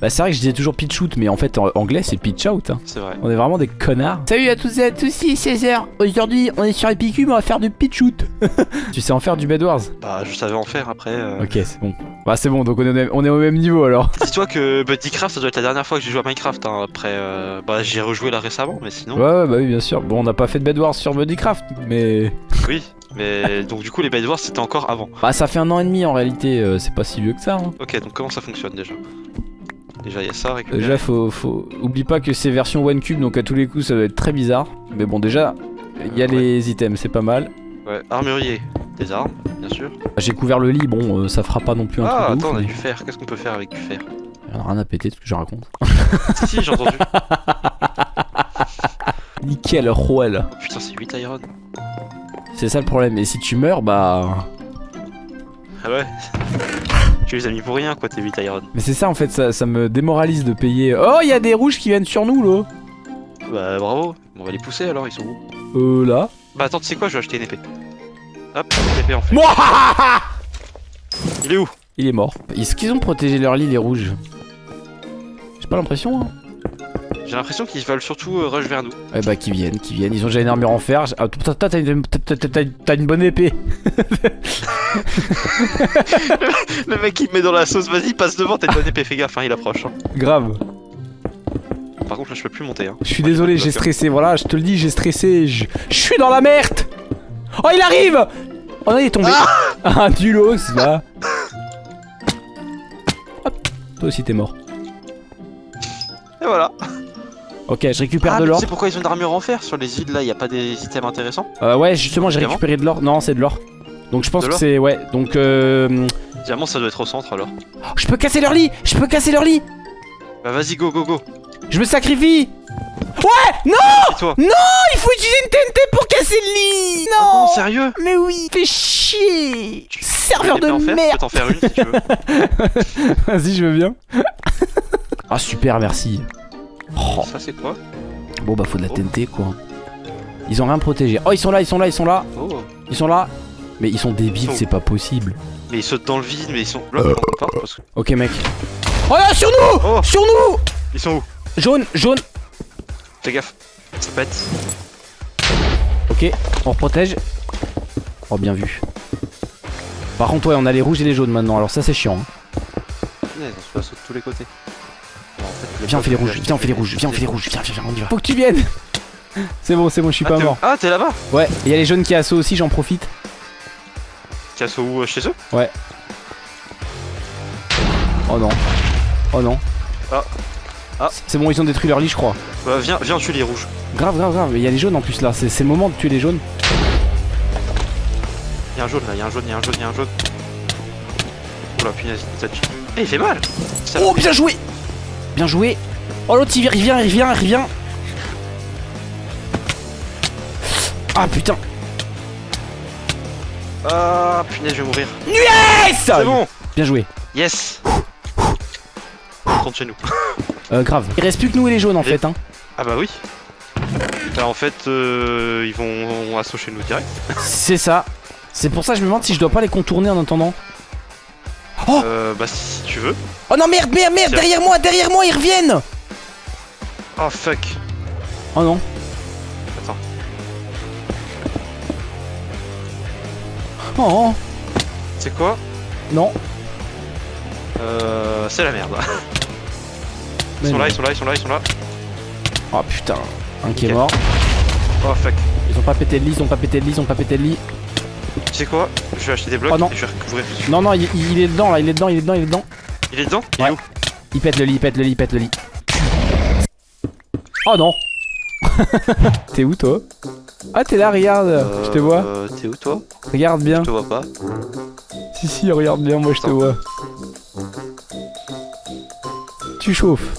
Bah c'est vrai que je disais toujours pitch shoot mais en fait en anglais c'est pitch out hein. C'est vrai. On est vraiment des connards Salut à tous et à tous, ici 16h Aujourd'hui on est sur Epicube, on va faire du pitch shoot Tu sais en faire du Bed Wars Bah, je savais en faire après. euh. Ok c'est bon Bah c'est bon donc on est, au même- on est au même niveau alors Dis-toi que Buddycraft, ça doit être la dernière fois que j'ai joué à Minecraft. Hein. Après, euh, bah, j'ai rejoué là récemment, mais sinon. Ouais ouais bah oui bien sûr Bon on n'a pas fait de Bed Wars sur Bodycraft mais... Oui. Mais donc, du coup, les Bed Wars, c'était encore avant. Bah ça fait un an et demi en réalité euh, c'est pas si vieux que ça hein. Ok, donc comment ça fonctionne déjà? Déjà, il y a ça, récupérer. Déjà faut, faut... Oublie pas que c'est version One Cube donc à tous les coups ça va être très bizarre Mais bon déjà il y a Ouais. les items c'est pas mal Ouais, armurier, des armes, bien sûr. J'ai couvert le lit bon euh, ça fera pas non plus un Ah, truc de attends, ouf, on a mais- du fer. Qu'est-ce qu'on peut faire avec du fer? J'en ai rien à péter tout ce que je raconte Si, si, j'ai entendu. Nickel Roel Oh, putain, c'est 8 iron. C'est ça le problème et si tu meurs bah... Ah ouais Tu les as mis pour rien, quoi, tes 8 iron. Mais c'est ça en fait, ça, ça me démoralise de payer. Oh, il y a des rouges qui viennent sur nous là. Bah, bravo. On va les pousser alors, ils sont où? Euh, là. Bah, attends, tu sais quoi Je vais acheter une épée. Hop, une épée en fait. Mouahaha Il est où? Il est mort. Est-ce qu'ils ont protégé leur lit les rouges? J'ai pas l'impression. Hein. J'ai l'impression qu'ils veulent surtout euh, rush vers nous. Eh bah, qu'ils viennent, qu'ils viennent. Ils ont déjà une armure en fer. Ah, t'as une, une bonne épée. Le mec il me met dans la sauce, vas-y, passe devant, t'as une bonne épée, fais gaffe, hein, il approche. hein. Grave. Par contre, là je peux plus monter. Hein. Je suis désolé, j'ai stressé. Voilà, je te le dis, j'ai stressé. Je je suis dans la merde. Oh, il arrive Oh non, il est tombé. Ah, du los, va. Hop. Toi aussi, t'es mort. Et voilà. Ok, je récupère Ah, de l'or. tu sais pourquoi ils ont une armure en fer sur les îles là, y a pas des items intéressants Euh, ouais, justement, j'ai récupéré de l'or. Non, c'est de l'or. Donc je pense que c'est ouais. Donc euh, Diamant, ça doit être au centre alors. oh, je peux casser leur lit. Je peux casser leur lit. Bah vas-y, go, go, go. Je me sacrifie. Et toi Il faut utiliser une TNT pour casser le lit. Ah Non. non, sérieux mais oui. Fais chier. Serveur Une épée de fer, Je merde. peux t'en faire une si tu veux. Vas-y, je veux bien. ah super, merci. Oh, Ça c'est quoi bon bah faut de la Oh. TNT quoi. Ils ont rien protégé. Oh ils sont là, ils sont là, ils sont là, Oh. ils sont là. Mais ils sont débiles, Ils sont- c'est pas possible. Mais ils sautent dans le vide, mais ils sont. Là, parce que. Ok mec. Oh là sur nous, Oh sur nous. Ils sont où? Jaune, jaune. Fais gaffe. Ça pète. Ok, on protège. Oh, bien vu. Par contre, ouais, on a les rouges et les jaunes maintenant, alors ça c'est chiant. hein. On se passe de tous les côtés. Viens, on fait les rouges, viens, on fait les rouges, viens, on fait les rouges, viens, viens, viens, on y va. Faut que tu viennes C'est bon, c'est bon, je suis Ah, pas mort. Ah, t'es là-bas Ouais, il y a les jaunes qui assaut aussi, j'en profite. Casse où euh, chez eux Oh non. Oh non. Ah. Ah. C'est- bon, ils ont détruit leur lit, je crois. Bah, viens, viens, tue les rouges. Grave, grave, grave, mais il y a les jaunes en plus là, c'est c'est le moment de tuer les jaunes. Y'a un jaune là, y'a un jaune, y'a un jaune, y'a un jaune. Oh la punaise, ça tue. Eh, il fait mal Oh, bien joué Bien joué Oh, l'autre il vient, il vient, il vient, il vient Ah putain Ah, punaise, je vais mourir. Yes C'est bon Bien joué. Yes rentre chez nous. Euh, grave. Il reste plus que nous et les jaunes en Et- fait, hein. Ah bah oui. Bah en fait, euh, ils vont assaut chez nous direct. C'est ça. C'est pour ça que je me demande si je dois pas les contourner en attendant. Oh Euh, bah si tu veux. Oh non merde, merde, merde, Tiens. derrière moi, derrière moi, ils reviennent Oh fuck. Oh non. Attends. Oh, oh. C'est quoi? Non. Euh, c'est la merde. Ils sont non. là, ils sont là, ils sont là, ils sont là. Oh putain. Un qui est mort. Oh fuck. Ils ont pas pété de lit, ils ont pas pété de lit, ils ont pas pété de lit. Tu sais quoi? Je vais acheter des blocs Oh non. et je vais recouvrir. Non, non, il, il est dedans là, il est dedans, il est dedans, il est dedans. Il est dedans? Il Ouais. est où? Il pète le lit, il pète le lit, il pète le lit. Oh non T'es où toi? Ah t'es là, regarde, je te vois. Euh, T'es où toi? Regarde bien. Je te vois pas. Si si, regarde bien, moi je te vois. Tu chauffes.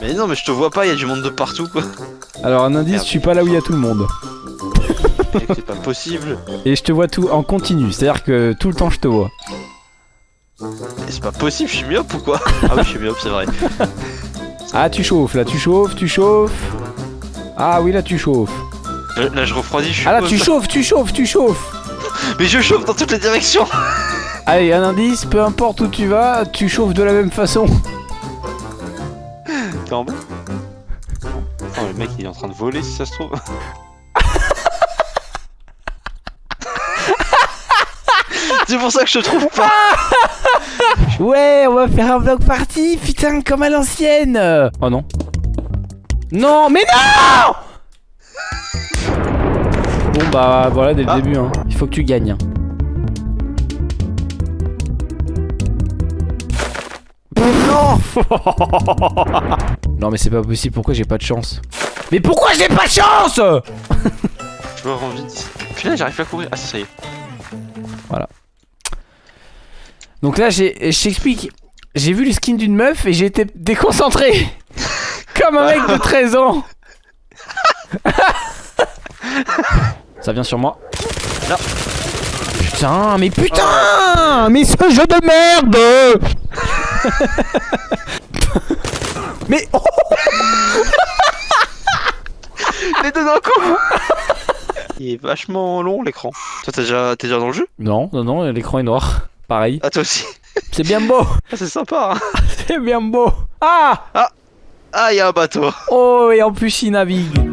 Mais non, mais je te vois pas, il y a du monde de partout quoi. Alors un indice, Merde. je suis pas là où il y a tout le monde. C'est pas possible. Et je te vois tout en continu, c'est-à-dire que tout le temps je te vois. Mais C'est pas possible, je suis myope ou quoi Ah oui, je suis myope, c'est vrai. Ah tu chauffes, là tu chauffes, tu chauffes. Ah oui là tu chauffes. Là, là, je refroidis, je suis Ah là tu chauffes, tu chauffes, tu chauffes. Mais je chauffe dans toutes les directions Allez, un indice, peu importe où tu vas, tu chauffes de la même façon. T'es en bas Oh, le mec il est en train de voler si ça se trouve. C'est pour ça que je te trouve pas. Ouais, on va faire un vlog party, putain, comme à l'ancienne Oh non. Non, mais non Bon bah voilà dès le Ah. début, hein. il faut que tu gagnes. Non Non mais c'est pas possible, pourquoi j'ai pas de chance? Mais pourquoi j'ai pas de chance? Je me rends vite. Putain, j'arrive pas à courir. Ah, ça y est. Donc là, j'ai, je t'explique. J'ai vu le skin d'une meuf et j'ai été déconcentré. Comme un mec de 13 ans. Ça vient sur moi. Là. Putain, mais putain Mais ce jeu de merde Mais oh, Les deux d'un coup Il est vachement long l'écran. Toi, t'es déjà, t'es déjà dans le jeu? Non, non, non, l'écran est noir. Pareil. Ah, toi aussi. C'est bien beau Ah, c'est sympa. Hein. C'est bien beau Ah Ah, il y a un bateau. Oh, et en plus il navigue